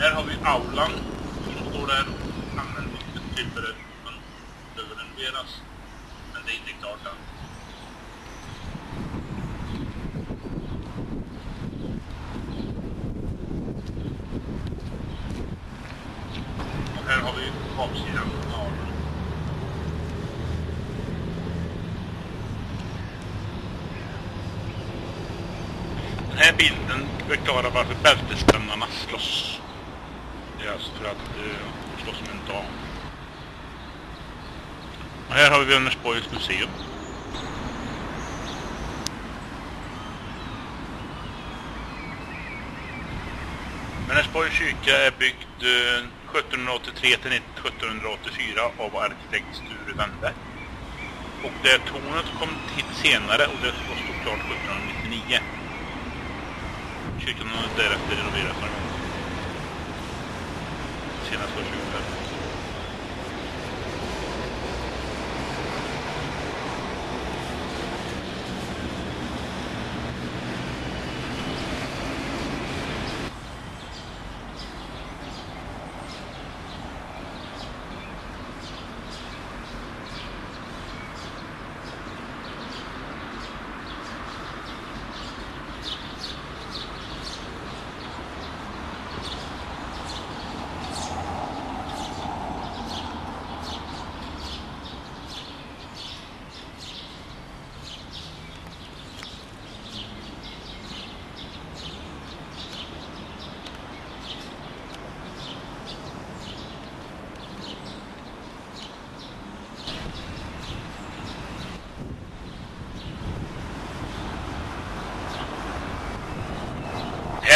Här har vi aulan som står där och använder inte tillfälle behöver renoveras. Men det är inte klart än. Och här har vi baksidan av aulan. Den här bilden förklarar varför bältespännarna slåss. Det för att eh, slåss som en dam. Och här har vi Vänersborgs museum. Vänersborgs kyrka är byggd eh, 1783 till 1784 av arkitekt Sture Wennberg. Och det tornet kom till senare och det stod klart 1799. Kyrkan har därefter renoverats några Sena Social Club.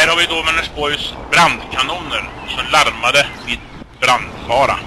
Här har vi då Vänersborgs brandkanoner som larmade vid brandfara.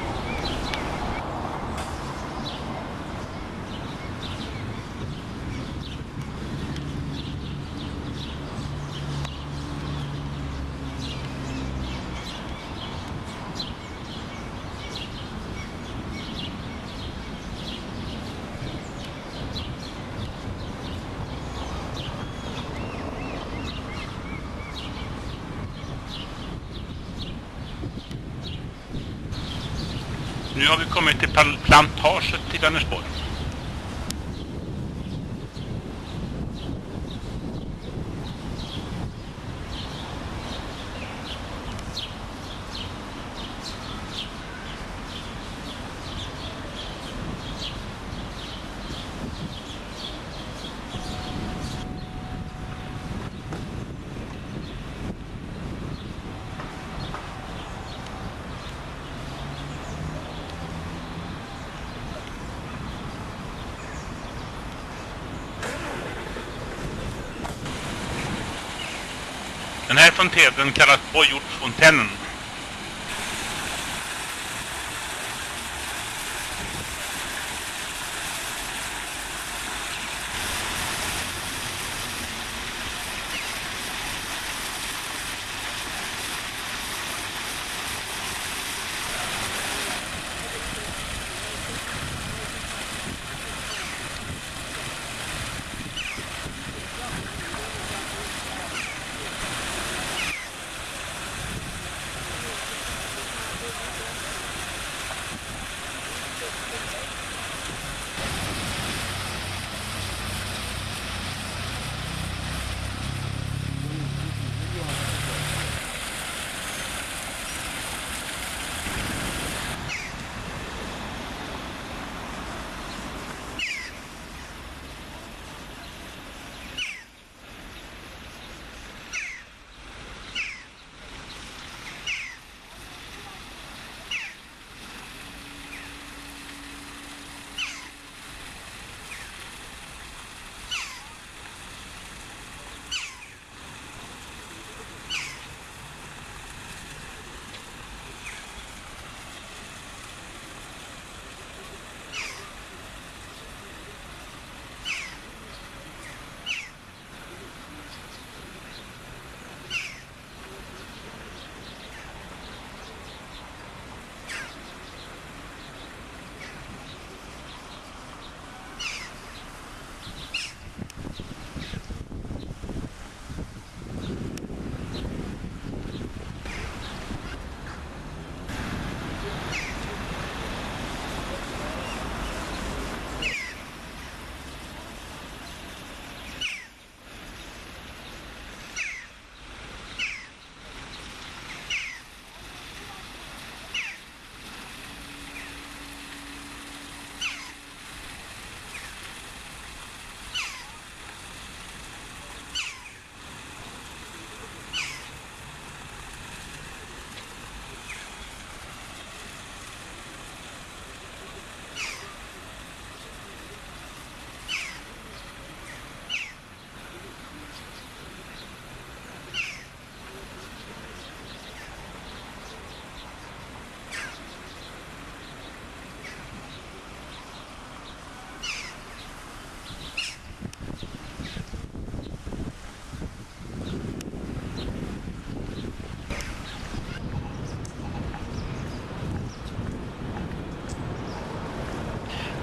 Nu har vi kommit till plantaget till Vänersborg. Den här fontänen kallas Bojordsfontänen.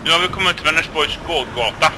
Nu har vi kommit till Vänersborgs gågata.